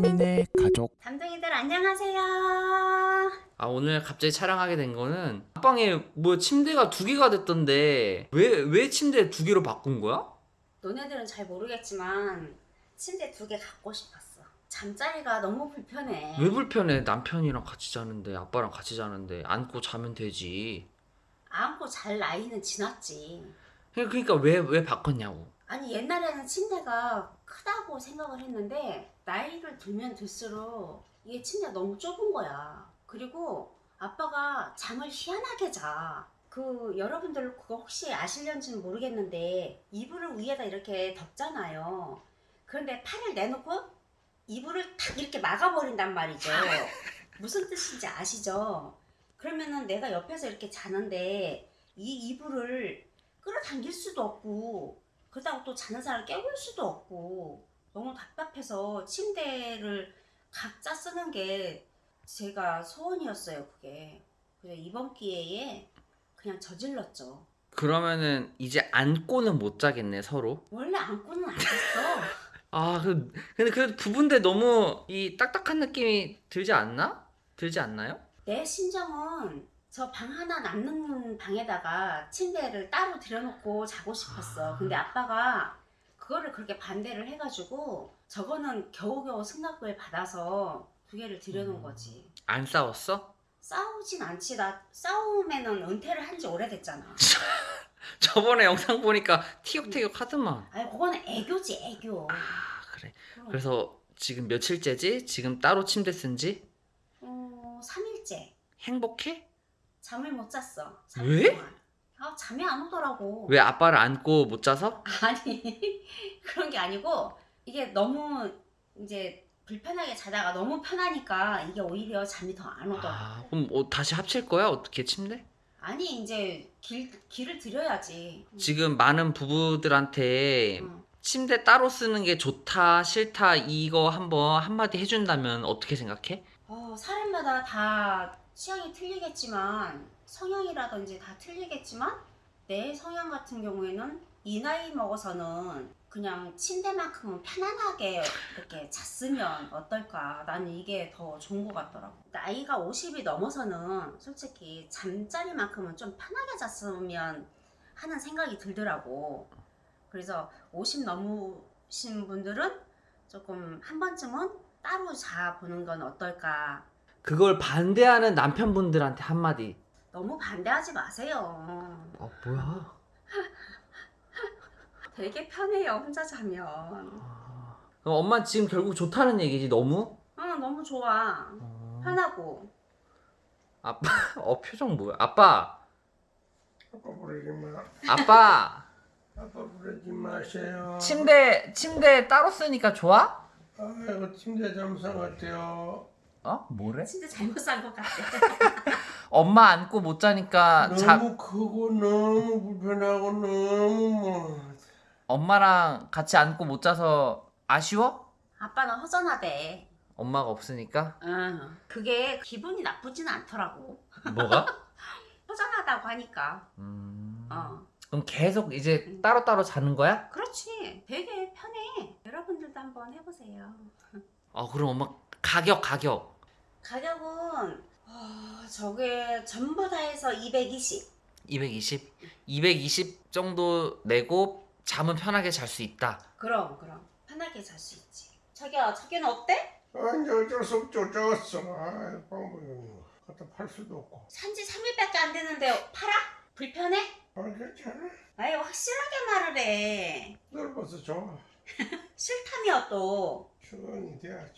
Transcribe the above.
3인의 가족 담둥이들 안녕하세요. 아 오늘 갑자기 촬영하게 된 거는 앞방에 뭐 침대가 두 개가 됐던데 왜 왜 침대 두 개로 바꾼 거야? 너네들은 잘 모르겠지만 침대 두 개 갖고 싶었어. 잠자리가 너무 불편해. 왜 불편해? 남편이랑 같이 자는데 아빠랑 같이 자는데 안고 자면 되지. 안고 잘 나이는 지났지. 그러니까 왜 왜 바꿨냐고. 아니 옛날에는 침대가 크다고 생각을 했는데 나이를 들면 들수록 이게 침대가 너무 좁은 거야. 그리고 아빠가 잠을 희한하게 자. 그 여러분들 그거 혹시 아실런지는 모르겠는데 이불을 위에다 이렇게 덮잖아요. 그런데 팔을 내놓고 이불을 탁 이렇게 막아버린단 말이죠. 무슨 뜻인지 아시죠? 그러면은 내가 옆에서 이렇게 자는데 이 이불을 끌어당길 수도 없고 그렇다고 또 자는 사람을 깨울 수도 없고 너무 답답해서 침대를 각자 쓰는 게 제가 소원이었어요 그게 그래서 이번 기회에 그냥 저질렀죠 그러면은 이제 안고는 못 자겠네 서로. 원래 안고는 안 잤어 아 그, 근데 그 부분데 너무 이 딱딱한 느낌이 들지 않나? 들지 않나요? 내 심정은 저 방 하나 남는 방에다가 침대를 따로 들여놓고 자고 싶었어. 근데 아빠가 그거를 그렇게 반대를 해가지고 저거는 겨우겨우 승낙을 받아서 두 개를 들여놓은 거지. 안 싸웠어? 싸우진 않지. 나 싸우면은 은퇴를 한 지 오래됐잖아. 저번에 영상 보니까 티격태격 하더만. 아니 그거는 애교지 애교. 아 그래. 그럼. 그래서 지금 며칠째지? 지금 따로 침대 쓴지? 어, 3일째 행복해? 잠을 못 잤어. 삼 왜? 동안. 아 잠이 안 오더라고. 왜 아빠를 안고 못 자서? 아니 그런 게 아니고 이게 너무 이제 불편하게 자다가 너무 편하니까 이게 오히려 잠이 더 안 오더라고. 아, 그럼 뭐 다시 합칠 거야? 어떻게 침대? 아니 이제 길 길을 들여야지. 지금 많은 부부들한테 응. 침대 따로 쓰는 게 좋다, 싫다 이거 한번 한마디 해준다면 어떻게 생각해? 어, 사람마다 다 취향이 틀리겠지만 성향이라든지 다 틀리겠지만 내 성향 같은 경우에는 이 나이 먹어서는 그냥 침대만큼은 편안하게 이렇게 잤으면 어떨까? 나는 이게 더 좋은 것 같더라고. 나이가 50이 넘어서는 솔직히 잠자리만큼은 좀 편하게 잤으면 하는 생각이 들더라고. 그래서 50 넘으신 분들은 조금 한 번쯤은 따로 자보는 건 어떨까 그걸 반대하는 남편분들한테 한마디. 너무 반대하지 마세요. 아 뭐야? 되게 편해요, 혼자 자면. 아, 그럼 엄마 지금 결국 좋다는 얘기지 너무? 응, 너무 좋아. 어, 편하고. 아빠, 어 표정 뭐야? 아빠, 아빠 부르지 마. 아빠, 아빠 부르지 마세요. 침대 침대 따로 쓰니까 좋아? 아이고 침대 잠상 같아요. 어? 뭐래? 진짜 잘못 산 것 같아. 엄마 안고 못 자니까 자, 너무 크고 너무 불편하고 너무 뭐. 엄마랑 같이 안고 못 자서 아쉬워? 아빠는 허전하대. 엄마가 없으니까? 응. 그게 기분이 나쁘진 않더라고. 뭐가? 허전하다고 하니까. 음... 어. 그럼 계속 이제 따로따로 자는 거야? 그렇지. 되게 편해. 여러분들도 한번 해보세요. 아 그럼 엄마 가격 가격 가격은, 어, 저게 전부 다 해서 220. 220? 220 정도 내고 잠은 편하게 잘 수 있다 그럼, 그럼. 편하게 잘 수 있지. 자기야, 자기는 어때? 아 이제 어쩔 수 없죠. 졌어. 아 방법이 갖다 팔 수도 없고. 산지 3일밖에 안 되는데 팔아? 불편해? 아 괜찮아. 아예 확실하게 말을 해. 넓어서 좋아. 싫다며 또. 수건이 돼야지.